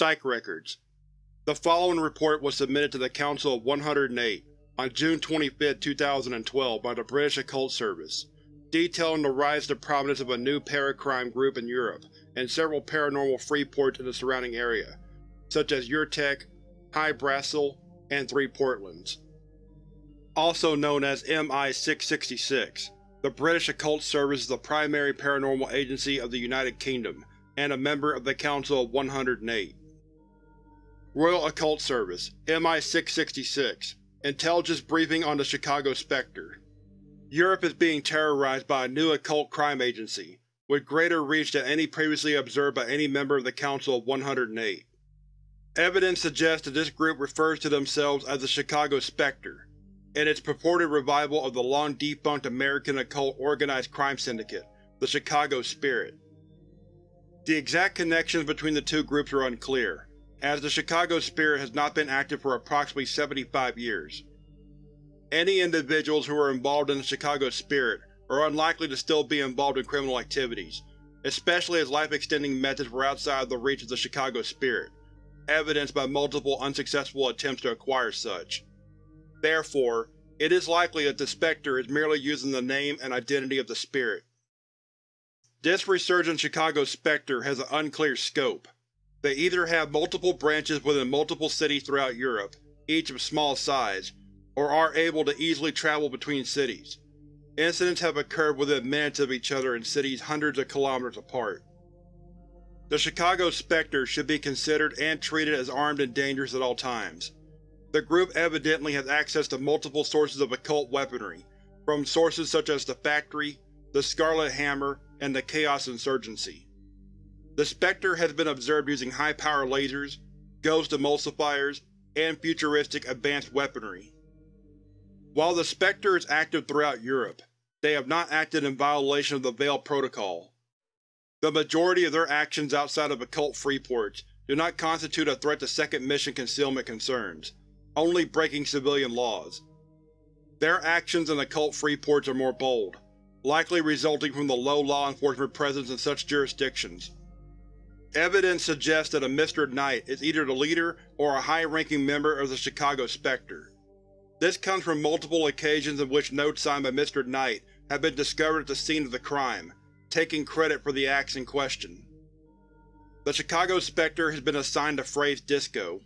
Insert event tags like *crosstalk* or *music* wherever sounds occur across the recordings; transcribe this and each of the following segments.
Psych Records The following report was submitted to the Council of 108 on June 25, 2012 by the British Occult Service, detailing the rise to prominence of a new paracrime group in Europe and several paranormal free ports in the surrounding area, such as Urtek, High Brasil, and Three Portlands. Also known as MI-666, the British Occult Service is the primary paranormal agency of the United Kingdom and a member of the Council of 108. Royal Occult Service MI-666 Intelligence Briefing on the Chicago Spectre Europe is being terrorized by a new occult crime agency, with greater reach than any previously observed by any member of the Council of 108. Evidence suggests that this group refers to themselves as the Chicago Spectre, and its purported revival of the long-defunct American occult organized crime syndicate, the Chicago Spirit. The exact connections between the two groups are unclear, as the Chicago Spirit has not been active for approximately 75 years. Any individuals who are involved in the Chicago Spirit are unlikely to still be involved in criminal activities, especially as life-extending methods were outside of the reach of the Chicago Spirit, evidenced by multiple unsuccessful attempts to acquire such. Therefore, it is likely that the Spectre is merely using the name and identity of the Spirit. This resurgent Chicago Spectre has an unclear scope. They either have multiple branches within multiple cities throughout Europe, each of small size, or are able to easily travel between cities. Incidents have occurred within minutes of each other in cities hundreds of kilometers apart. The Chicago Spectre should be considered and treated as armed and dangerous at all times. The group evidently has access to multiple sources of occult weaponry, from sources such as the Factory, the Scarlet Hammer, and the Chaos Insurgency. The Spectre has been observed using high-power lasers, ghost emulsifiers, and futuristic advanced weaponry. While the Spectre is active throughout Europe, they have not acted in violation of the Veil Protocol. The majority of their actions outside of occult freeports do not constitute a threat to Second Mission concealment concerns, only breaking civilian laws. Their actions in occult freeports are more bold, likely resulting from the low law enforcement presence in such jurisdictions. Evidence suggests that a Mr. Knight is either the leader or a high-ranking member of the Chicago Spectre. This comes from multiple occasions in which notes signed by Mr. Knight have been discovered at the scene of the crime, taking credit for the acts in question. The Chicago Spectre has been assigned the phrase Disco.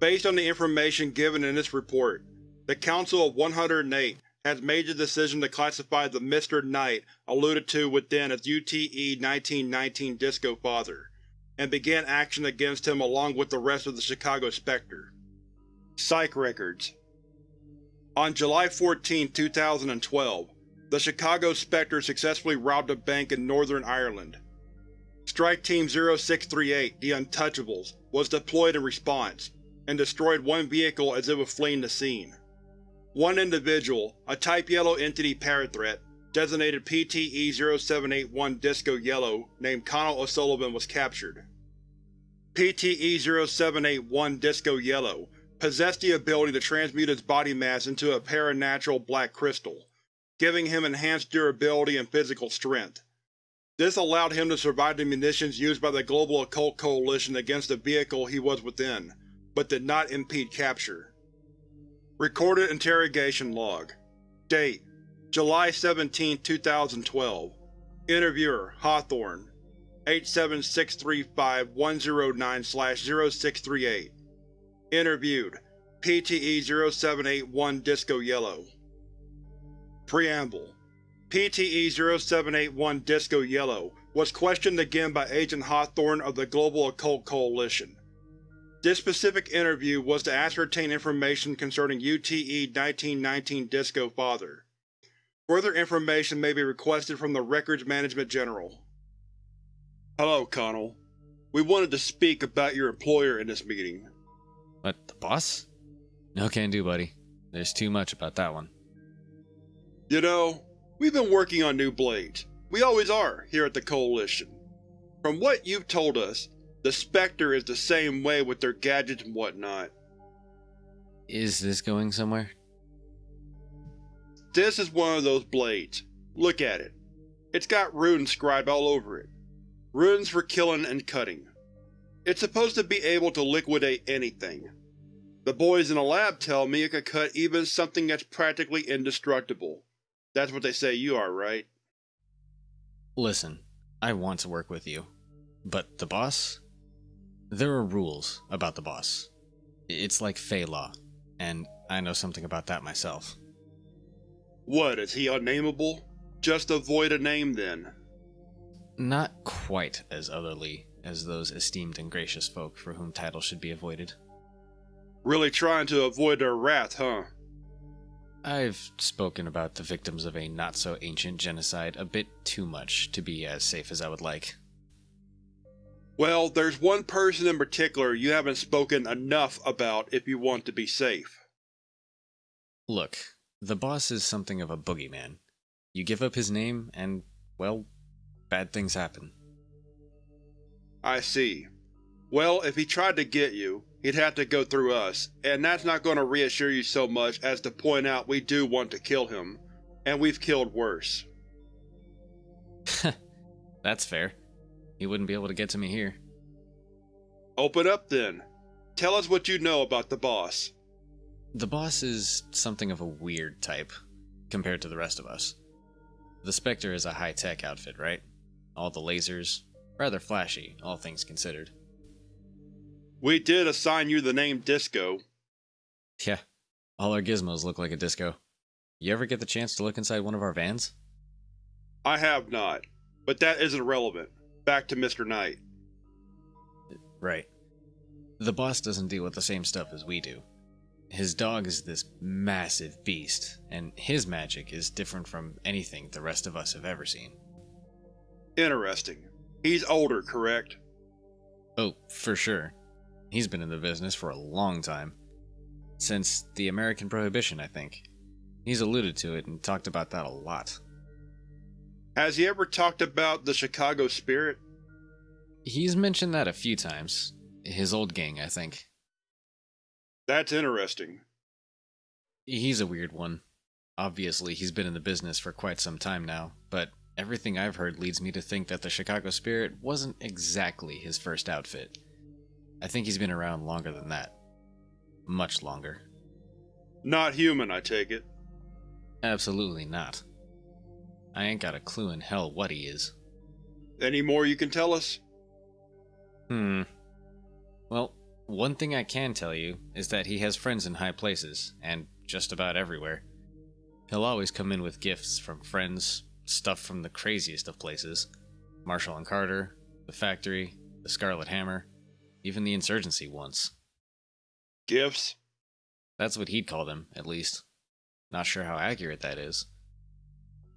Based on the information given in this report, the Council of 108 has made the decision to classify the Mr. Knight alluded to within as UTE-1919 Disco Father, and began action against him along with the rest of the Chicago Spectre. Psych Records On July 14, 2012, the Chicago Spectre successfully robbed a bank in Northern Ireland. Strike Team 0638, the Untouchables, was deployed in response, and destroyed one vehicle as it was fleeing the scene. One individual, a Type Yellow Entity Parathreat, designated PTE-0781 Disco Yellow, named Connell O'Sullivan was captured. PTE-0781 Disco Yellow possessed the ability to transmute its body mass into a paranatural black crystal, giving him enhanced durability and physical strength. This allowed him to survive the munitions used by the Global Occult Coalition against the vehicle he was within, but did not impede capture. Recorded Interrogation Log. Date July 17, 2012 Interviewer Hawthorne. 87635-109-0638 Interviewed PTE-0781 Disco Yellow. Preamble. PTE-0781 Disco Yellow was questioned again by Agent Hawthorne of the Global Occult Coalition. This specific interview was to ascertain information concerning UTE-1919 Disco Father. Further information may be requested from the Records Management General. Hello, Connell. We wanted to speak about your employer in this meeting. What, the boss? No can do, buddy. There's too much about that one. You know, we've been working on new blades. We always are, here at the Coalition. From what you've told us, the Spectre is the same way with their gadgets and whatnot. Is this going somewhere? This is one of those blades. Look at it. It's got runes scribed all over it. Runes for killing and cutting. It's supposed to be able to liquidate anything. The boys in the lab tell me it could cut even something that's practically indestructible. That's what they say you are, right? Listen, I want to work with you. But the boss? There are rules about the boss. It's like Fey law, and I know something about that myself. What, is he unnameable? Just avoid a name then. Not quite as otherly as those esteemed and gracious folk for whom titles should be avoided. Really trying to avoid their wrath, huh? I've spoken about the victims of a not so ancient genocide a bit too much to be as safe as I would like. Well, there's one person in particular you haven't spoken enough about if you want to be safe. Look, the boss is something of a boogeyman. You give up his name, and, well, bad things happen. I see. Well, if he tried to get you, he'd have to go through us, and that's not going to reassure you so much as to point out we do want to kill him, and we've killed worse. *laughs* That's fair. He wouldn't be able to get to me here. Open up then. Tell us what you know about the boss. The boss is something of a weird type, compared to the rest of us. The Spectre is a high-tech outfit, right? All the lasers, rather flashy, all things considered. We did assign you the name Disco. Yeah, all our gizmos look like a disco. You ever get the chance to look inside one of our vans? I have not, but that isn't relevant. Back to Mr. Knight. Right. The boss doesn't deal with the same stuff as we do. His dog is this massive beast, and his magic is different from anything the rest of us have ever seen. Interesting. He's older, correct? Oh, for sure. He's been in the business for a long time. Since the American Prohibition, I think. He's alluded to it and talked about that a lot. Has he ever talked about the Chicago Spirit? He's mentioned that a few times. His old gang, I think. That's interesting. He's a weird one. Obviously, he's been in the business for quite some time now, but everything I've heard leads me to think that the Chicago Spirit wasn't exactly his first outfit. I think he's been around longer than that. Much longer. Not human, I take it. Absolutely not. I ain't got a clue in hell what he is. Any more you can tell us? Hmm. Well, one thing I can tell you is that he has friends in high places, and just about everywhere. He'll always come in with gifts from friends, stuff from the craziest of places Marshall and Carter, the factory, the Scarlet Hammer, even the insurgency once. Gifts? That's what he'd call them, at least. Not sure how accurate that is.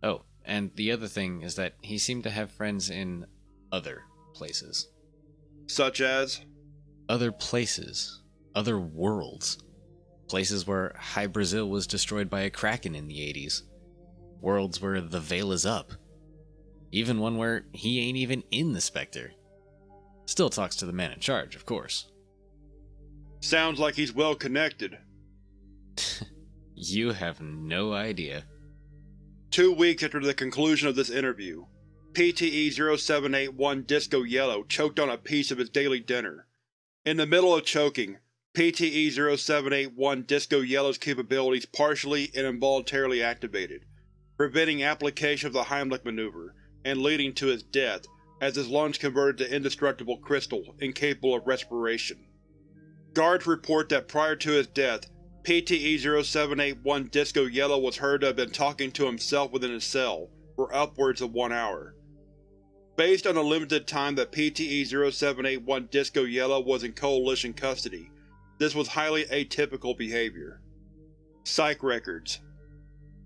Oh, and the other thing is that he seemed to have friends in other places. Such as? Other places. Other worlds. Places where High Brazil was destroyed by a kraken in the 80s. Worlds where the veil is up. Even one where he ain't even in the Spectre. Still talks to the man in charge, of course. Sounds like he's well connected. *laughs* you have no idea. Two weeks after the conclusion of this interview, PTE 0781 Disco Yellow choked on a piece of his daily dinner. In the middle of choking, PTE 0781 Disco Yellow's capabilities partially and involuntarily activated, preventing application of the Heimlich maneuver, and leading to his death as his lungs converted to indestructible crystal incapable of respiration. Guards report that prior to his death, PTE-0781 Disco Yellow was heard to have been talking to himself within his cell for upwards of one hour. Based on the limited time that PTE-0781 Disco Yellow was in Coalition custody, this was highly atypical behavior. Psych Records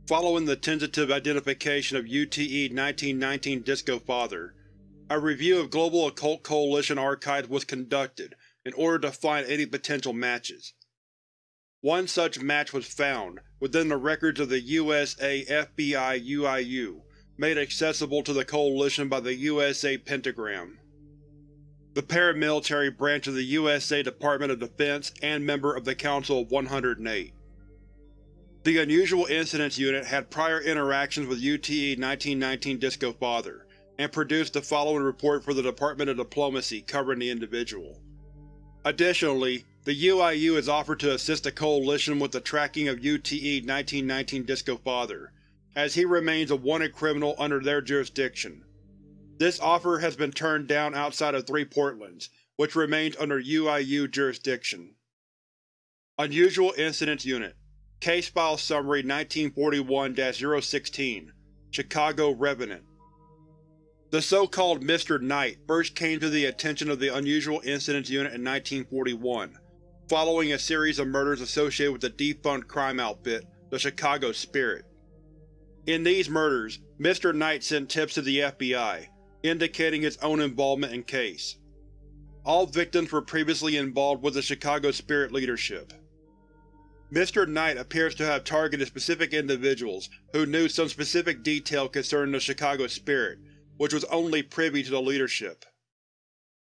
Following the tentative identification of UTE-1919 Disco Father, a review of Global Occult Coalition archives was conducted in order to find any potential matches. One such match was found within the records of the USA FBI UIU, made accessible to the Coalition by the USA Pentagram. The paramilitary branch of the USA Department of Defense and member of the Council of 108. The Unusual Incidents Unit had prior interactions with UTE 1919 Disco Father, and produced the following report for the Department of Diplomacy covering the individual. Additionally, the UIU has offered to assist the Coalition with the tracking of UTE-1919 Disco Father, as he remains a wanted criminal under their jurisdiction. This offer has been turned down outside of Three Portlands, which remains under UIU jurisdiction. Unusual Incidents Unit Case File Summary 1941-016 Chicago Revenant The so-called Mr. Knight first came to the attention of the Unusual Incidents Unit in 1941, following a series of murders associated with the defunct crime outfit, the Chicago Spirit. In these murders, Mr. Knight sent tips to the FBI, indicating his own involvement in case. All victims were previously involved with the Chicago Spirit leadership. Mr. Knight appears to have targeted specific individuals who knew some specific detail concerning the Chicago Spirit, which was only privy to the leadership.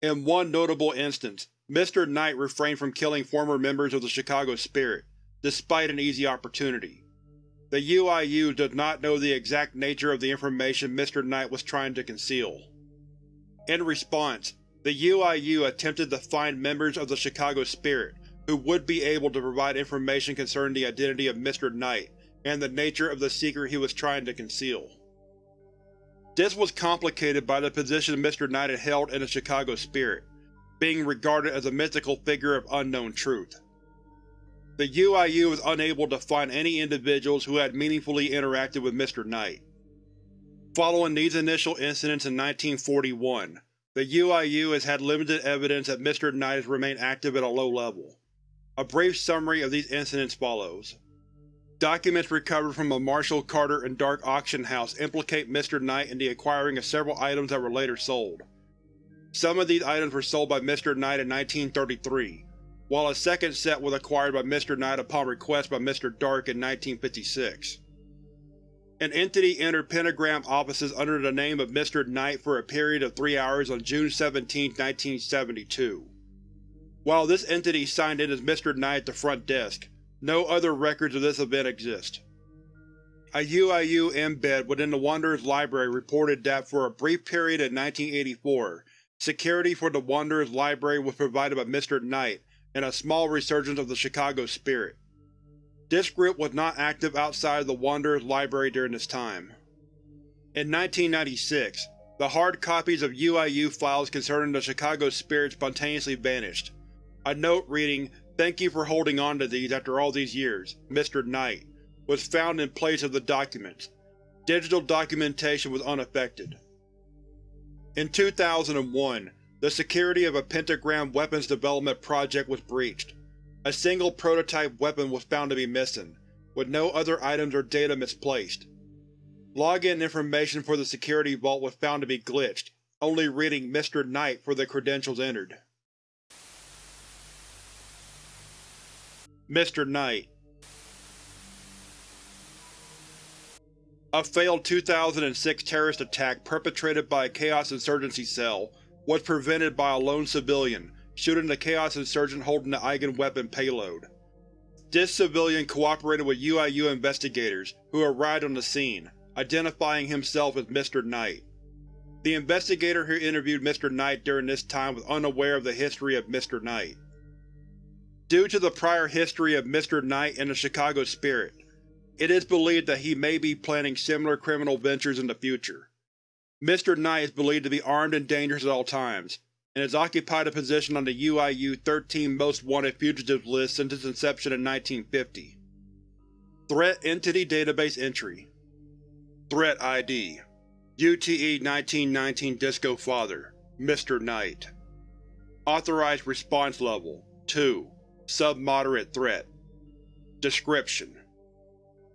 In one notable instance, Mr. Knight refrained from killing former members of the Chicago Spirit, despite an easy opportunity. The UIU does not know the exact nature of the information Mr. Knight was trying to conceal. In response, the UIU attempted to find members of the Chicago Spirit who would be able to provide information concerning the identity of Mr. Knight and the nature of the secret he was trying to conceal. This was complicated by the position Mr. Knight had held in the Chicago Spirit, being regarded as a mythical figure of unknown truth. The UIU was unable to find any individuals who had meaningfully interacted with Mr. Knight. Following these initial incidents in 1941, the UIU has had limited evidence that Mr. Knight has remained active at a low level. A brief summary of these incidents follows. Documents recovered from a Marshall Carter and Dark auction house implicate Mr. Knight in the acquiring of several items that were later sold. Some of these items were sold by Mr. Knight in 1933, while a second set was acquired by Mr. Knight upon request by Mr. Dark in 1956. An entity entered Pentagram offices under the name of Mr. Knight for a period of three hours on June 17, 1972. While this entity signed in as Mr. Knight at the front desk, no other records of this event exist. A UIU embed within the Wanderer's library reported that for a brief period in 1984, security for the Wanderer's library was provided by Mr. Knight and a small resurgence of the Chicago Spirit. This group was not active outside of the Wanderer's library during this time. In 1996, the hard copies of UIU files concerning the Chicago Spirit spontaneously vanished. A note reading, Thank you for holding on to these after all these years, Mr. Knight, was found in place of the documents. Digital documentation was unaffected. In 2001, the security of a Pentagram weapons development project was breached. A single prototype weapon was found to be missing, with no other items or data misplaced. Login information for the security vault was found to be glitched, only reading Mr. Knight for the credentials entered. Mr. Knight A failed 2006 terrorist attack perpetrated by a Chaos Insurgency cell was prevented by a lone civilian shooting the Chaos Insurgent holding the Eigen weapon payload. This civilian cooperated with UIU investigators, who arrived on the scene, identifying himself as Mr. Knight. The investigator who interviewed Mr. Knight during this time was unaware of the history of Mr. Knight. Due to the prior history of Mr. Knight and the Chicago Spirit, it is believed that he may be planning similar criminal ventures in the future. Mr. Knight is believed to be armed and dangerous at all times, and has occupied a position on the UIU 13 Most Wanted Fugitives list since its inception in 1950. Threat Entity Database Entry Threat ID UTE 1919 Disco Father Mr. Knight Authorized Response Level 2 Sub-Moderate Threat Description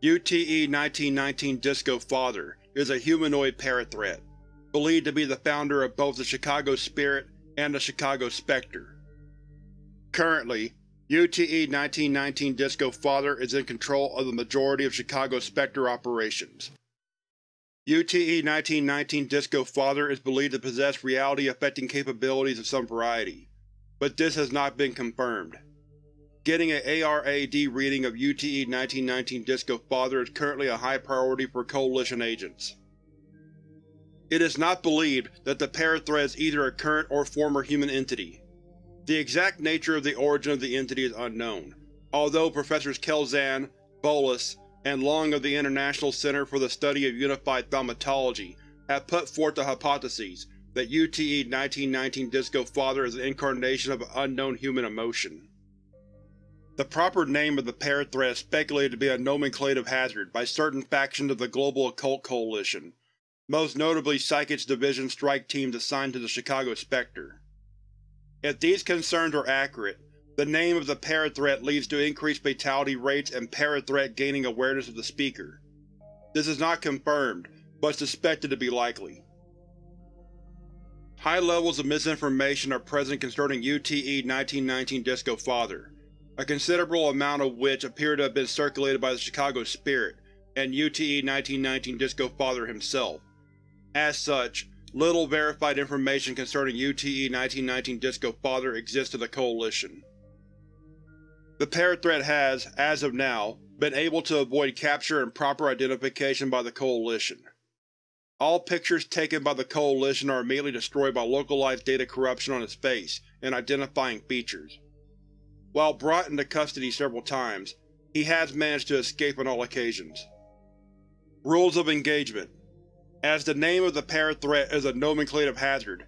UTE 1919 Disco Father is a humanoid parathreat, believed to be the founder of both the Chicago Spirit and the Chicago Spectre. Currently, UTE 1919 Disco Father is in control of the majority of Chicago Spectre operations. UTE 1919 Disco Father is believed to possess reality-affecting capabilities of some variety, but this has not been confirmed. Getting an ARAD reading of UTE 1919 Disco Father is currently a high priority for Coalition agents. It is not believed that the parathreat is either a current or former human entity. The exact nature of the origin of the entity is unknown, although Professors Kelzan, Bolus, and Long of the International Center for the Study of Unified Thaumatology have put forth the hypotheses that UTE-1919 Disco Father is an incarnation of an unknown human emotion. The proper name of the parathreat is speculated to be a nomenclative hazard by certain factions of the Global Occult Coalition, most notably Psychics Division strike teams assigned to the Chicago Spectre. If these concerns are accurate, the name of the parathreat leads to increased fatality rates and parathreat gaining awareness of the speaker. This is not confirmed, but suspected to be likely. High levels of misinformation are present concerning UTE-1919 Disco Father, a considerable amount of which appear to have been circulated by the Chicago Spirit and UTE-1919 Disco Father himself. As such, little verified information concerning UTE-1919 Disco Father exists in the Coalition. The parathreat has, as of now, been able to avoid capture and proper identification by the Coalition. All pictures taken by the Coalition are immediately destroyed by localized data corruption on its face and identifying features. While brought into custody several times, he has managed to escape on all occasions. Rules of Engagement As the name of the parathreat is a nomenclative hazard,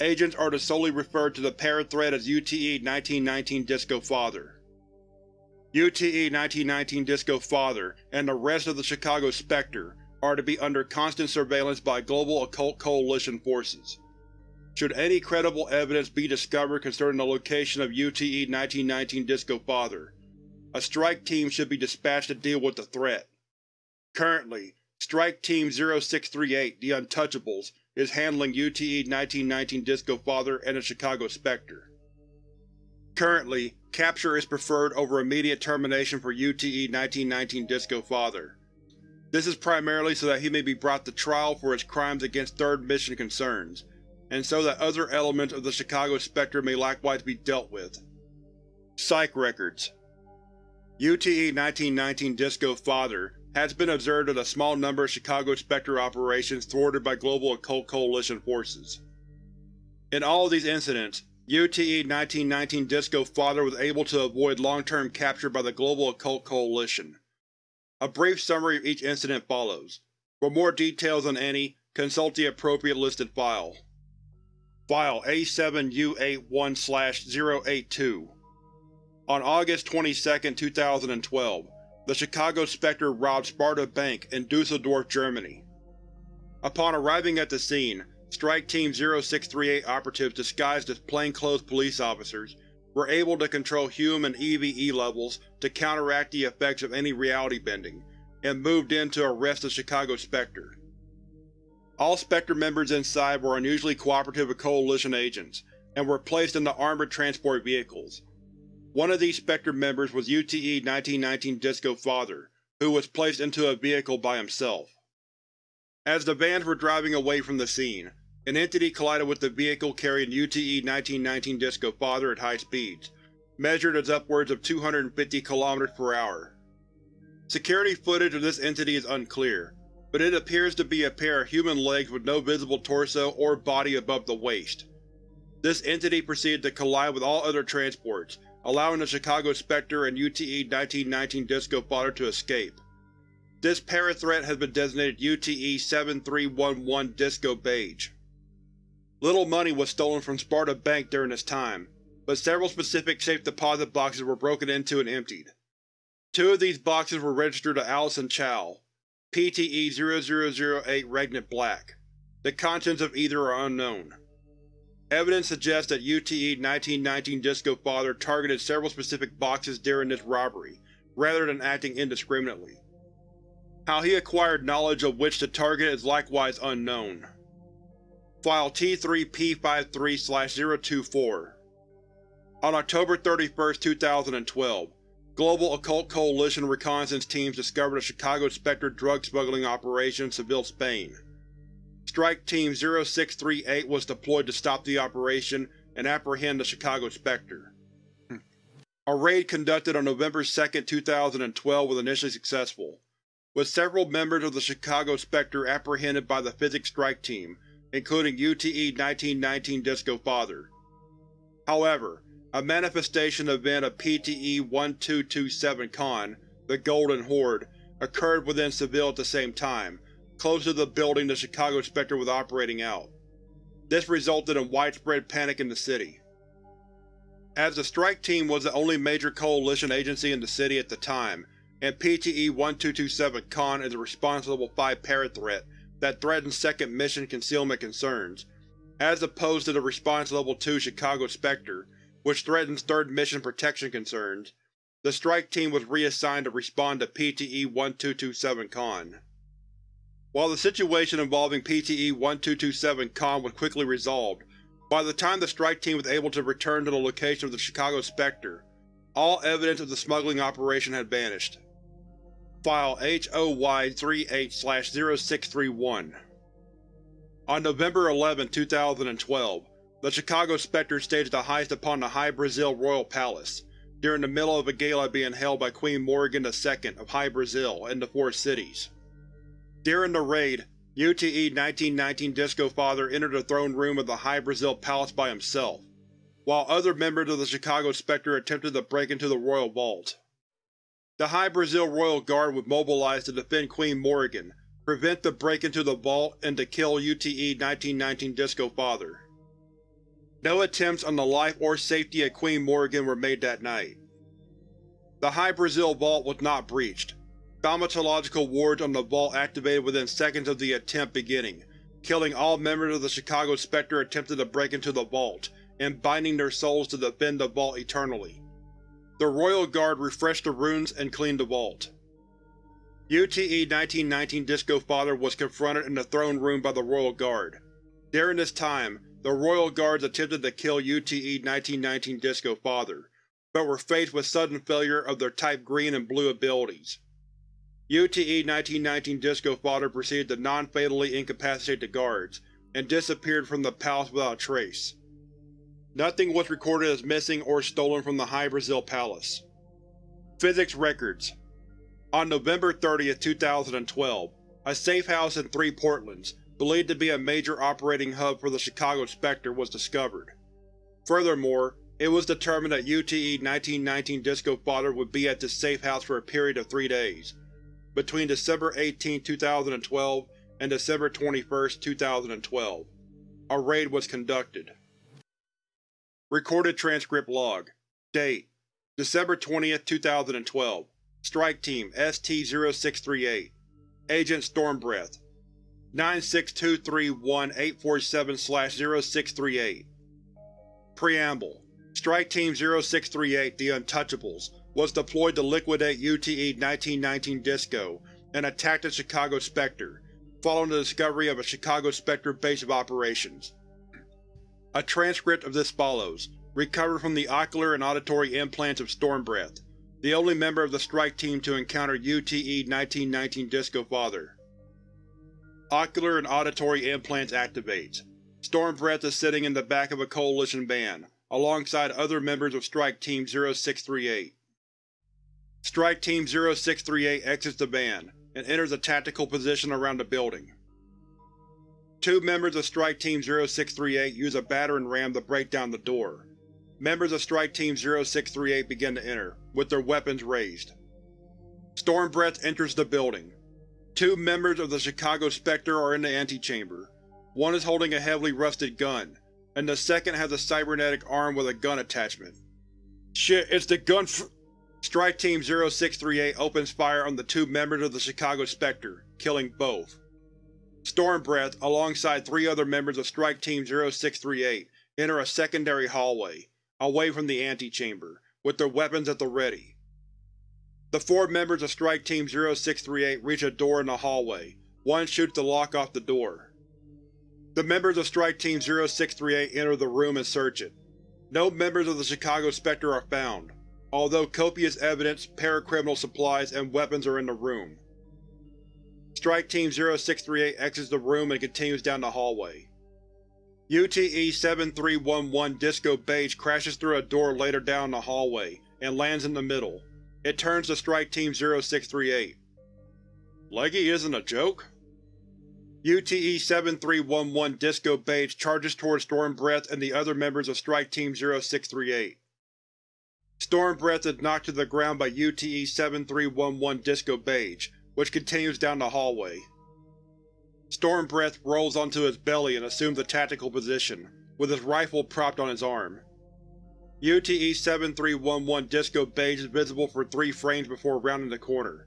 agents are to solely refer to the parathreat as UTE-1919 Disco Father. UTE-1919 Disco Father and the rest of the Chicago Spectre are to be under constant surveillance by Global Occult Coalition forces. Should any credible evidence be discovered concerning the location of UTE-1919 Disco Father, a strike team should be dispatched to deal with the threat. Currently, Strike Team 0638, the Untouchables, is handling UTE-1919 Disco Father and the Chicago Spectre. Currently, capture is preferred over immediate termination for UTE-1919 Disco Father. This is primarily so that he may be brought to trial for his crimes against Third Mission concerns, and so that other elements of the Chicago Spectre may likewise be dealt with. Psych Records UTE-1919 Disco Father has been observed in a small number of Chicago Spectre operations thwarted by Global Occult Coalition forces. In all of these incidents, UTE-1919 Disco Father was able to avoid long-term capture by the Global Occult Coalition. A brief summary of each incident follows. For more details on any, consult the appropriate listed file. File A7U81-082 On August 22, 2012, the Chicago Spectre robbed Sparta Bank in Dusseldorf, Germany. Upon arriving at the scene, Strike Team 0638 operatives disguised as plainclothes police officers were able to control Hume and EVE levels to counteract the effects of any reality bending, and moved in to arrest the Chicago Spectre. All Spectre members inside were unusually cooperative with Coalition agents, and were placed into armored transport vehicles. One of these Spectre members was UTE-1919 Disco Father, who was placed into a vehicle by himself. As the vans were driving away from the scene, an entity collided with the vehicle carrying UTE-1919 Disco Father at high speeds, measured as upwards of 250 km per hour. Security footage of this entity is unclear, but it appears to be a pair of human legs with no visible torso or body above the waist. This entity proceeded to collide with all other transports, allowing the Chicago Spectre and UTE-1919 Disco Father to escape. This parathreat has been designated UTE-7311 Disco Beige. Little money was stolen from Sparta Bank during this time, but several specific safe deposit boxes were broken into and emptied. Two of these boxes were registered to Allison Chow, PTE-0008 Regnant Black. The contents of either are unknown. Evidence suggests that UTE-1919 Disco Father targeted several specific boxes during this robbery, rather than acting indiscriminately. How he acquired knowledge of which to target is likewise unknown. File T3P53-024 On October 31, 2012, Global Occult Coalition reconnaissance teams discovered a Chicago Spectre drug smuggling operation in Seville, Spain. Strike Team 0638 was deployed to stop the operation and apprehend the Chicago Spectre. A raid conducted on November 2, 2012 was initially successful, with several members of the Chicago Spectre apprehended by the Physics Strike Team including UTE-1919 Disco Father. However, a manifestation event of PTE-1227 Con, the Golden Horde, occurred within Seville at the same time, close to the building the Chicago Spectre was operating out. This resulted in widespread panic in the city. As the strike team was the only major coalition agency in the city at the time, and PTE-1227 Con is a responsible 5-para threat that threatens second mission concealment concerns, as opposed to the Response Level 2 Chicago Spectre, which threatens third mission protection concerns, the strike team was reassigned to respond to PTE-1227 Con. While the situation involving PTE-1227 Con was quickly resolved, by the time the strike team was able to return to the location of the Chicago Spectre, all evidence of the smuggling operation had vanished. File HOY38-0631 On November 11, 2012, the Chicago Spectre staged a heist upon the High Brazil Royal Palace, during the middle of a gala being held by Queen Morrigan II of High Brazil in the Four Cities. During the raid, UTE-1919 Disco Father entered the throne room of the High Brazil Palace by himself, while other members of the Chicago Spectre attempted to break into the royal vault. The High Brazil Royal Guard was mobilized to defend Queen Morrigan, prevent the break into the vault, and to kill UTE-1919 Disco Father. No attempts on the life or safety of Queen Morgan were made that night. The High Brazil Vault was not breached, Thaumatological wards on the vault activated within seconds of the attempt beginning, killing all members of the Chicago Spectre attempted to break into the vault, and binding their souls to defend the vault eternally. The Royal Guard refreshed the runes and cleaned the vault. UTE-1919 Disco Father was confronted in the throne room by the Royal Guard. During this time, the Royal Guards attempted to kill UTE-1919 Disco Father, but were faced with sudden failure of their Type Green and Blue abilities. UTE-1919 Disco Father proceeded to non-fatally incapacitate the guards, and disappeared from the palace without a trace. Nothing was recorded as missing or stolen from the High Brazil Palace. Physics Records On November 30, 2012, a safe house in Three Portlands, believed to be a major operating hub for the Chicago Spectre, was discovered. Furthermore, it was determined that UTE-1919 Disco Father would be at this safe house for a period of three days, between December 18, 2012 and December 21, 2012. A raid was conducted. Recorded transcript log. Date: December 20, 2012. Strike Team ST-0638 Agent Stormbreath 96231-847-0638 Preamble Strike Team 0638 The Untouchables was deployed to liquidate UTE-1919 Disco and attack the Chicago Spectre, following the discovery of a Chicago Spectre base of operations. A transcript of this follows, recovered from the ocular and auditory implants of Stormbreath, the only member of the strike team to encounter UTE-1919 Disco Father. Ocular and auditory implants activates. Stormbreath is sitting in the back of a Coalition van, alongside other members of Strike Team 0638. Strike Team 0638 exits the van, and enters a tactical position around the building. Two members of Strike Team 0638 use a battering ram to break down the door. Members of Strike Team 0638 begin to enter, with their weapons raised. Stormbreath enters the building. Two members of the Chicago Spectre are in the antechamber. One is holding a heavily rusted gun, and the second has a cybernetic arm with a gun attachment. Shit, it's the gun Strike Team 0638 opens fire on the two members of the Chicago Spectre, killing both. Stormbreath, alongside three other members of Strike Team 0638, enter a secondary hallway, away from the antechamber, with their weapons at the ready. The four members of Strike Team 0638 reach a door in the hallway. One shoots the lock off the door. The members of Strike Team 0638 enter the room and search it. No members of the Chicago Spectre are found, although copious evidence, paracriminal supplies, and weapons are in the room. Strike Team 0638 exits the room and continues down the hallway. UTE-7311 Disco Beige crashes through a door later down the hallway, and lands in the middle. It turns to Strike Team 0638. Leggy isn't a joke? UTE-7311 Disco Beige charges towards Stormbreath and the other members of Strike Team 0638. Stormbreath is knocked to the ground by UTE-7311 Disco Beige, which continues down the hallway. Stormbreath rolls onto his belly and assumes a tactical position, with his rifle propped on his arm. UTE-7311 Disco Beige is visible for three frames before rounding the corner.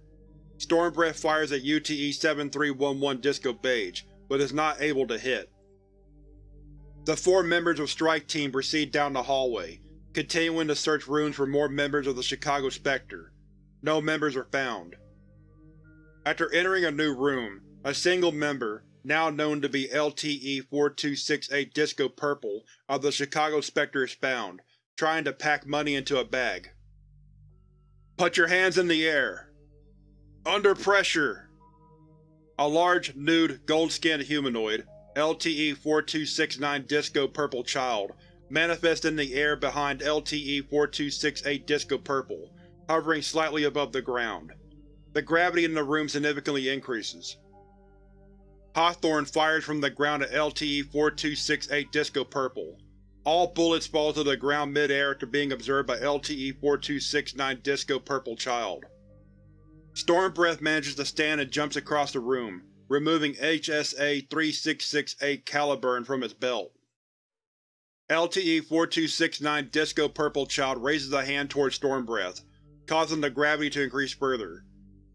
Stormbreath fires at UTE-7311 Disco Beige, but is not able to hit. The four members of Strike Team proceed down the hallway, continuing to search rooms for more members of the Chicago Spectre. No members are found. After entering a new room, a single member, now known to be LTE-4268 Disco Purple, of the Chicago Spectre is found, trying to pack money into a bag. Put your hands in the air! Under pressure! A large, nude, gold-skinned humanoid, LTE-4269 Disco Purple Child, manifests in the air behind LTE-4268 Disco Purple, hovering slightly above the ground. The gravity in the room significantly increases. Hawthorne fires from the ground at LTE-4268 Disco Purple. All bullets fall to the ground mid-air after being observed by LTE-4269 Disco Purple Child. Stormbreath manages to stand and jumps across the room, removing HSA-3668 Caliburn from its belt. LTE-4269 Disco Purple Child raises a hand towards Stormbreath, causing the gravity to increase further.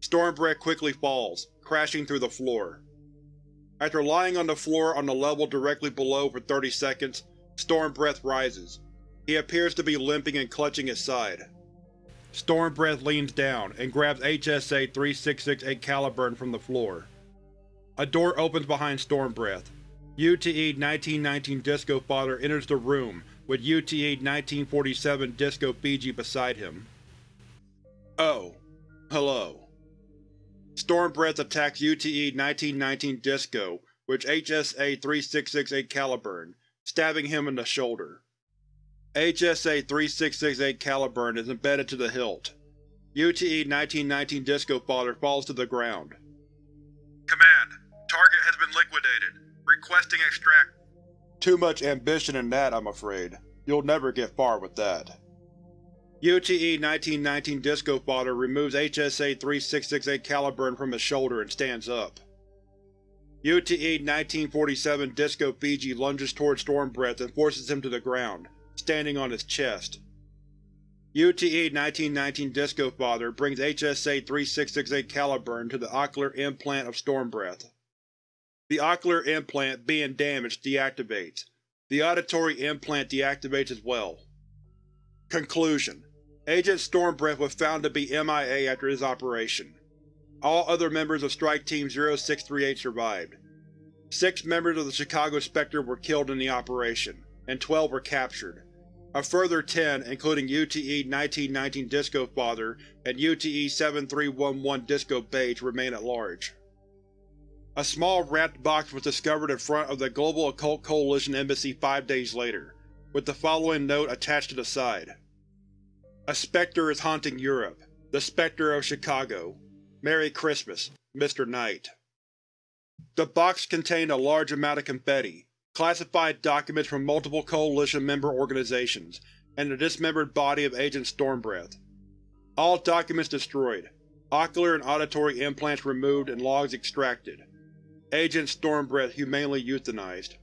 Stormbreath quickly falls, crashing through the floor. After lying on the floor on the level directly below for 30 seconds, Stormbreath rises. He appears to be limping and clutching his side. Stormbreath leans down and grabs HSA-3668 Caliburn from the floor. A door opens behind Stormbreath. UTE-1919 Disco Father enters the room, with UTE-1947 Disco Fiji beside him. Oh. Hello. Stormbreath attacks UTE-1919 Disco which HSA-3668 Caliburn, stabbing him in the shoulder. HSA-3668 Caliburn is embedded to the hilt. UTE-1919 Disco Father falls to the ground. Command. Target has been liquidated. Requesting extract. Too much ambition in that, I'm afraid. You'll never get far with that. UTE-1919 Disco Father removes HSA-3668 Caliburn from his shoulder and stands up. UTE-1947 Disco Fiji lunges towards Stormbreath and forces him to the ground, standing on his chest. UTE-1919 Disco Father brings HSA-3668 Caliburn to the ocular implant of Stormbreath. The ocular implant, being damaged, deactivates. The auditory implant deactivates as well. Conclusion Agent Stormbreath was found to be MIA after his operation. All other members of Strike Team 0638 survived. Six members of the Chicago Spectre were killed in the operation, and 12 were captured. A further 10, including UTE-1919 Disco Father and UTE-7311 Disco Beige, remain at large. A small wrapped box was discovered in front of the Global Occult Coalition Embassy five days later, with the following note attached to the side. A spectre is haunting Europe. The Spectre of Chicago. Merry Christmas, Mr. Knight. The box contained a large amount of confetti, classified documents from multiple Coalition member organizations, and the dismembered body of Agent Stormbreath. All documents destroyed, ocular and auditory implants removed and logs extracted. Agent Stormbreath humanely euthanized.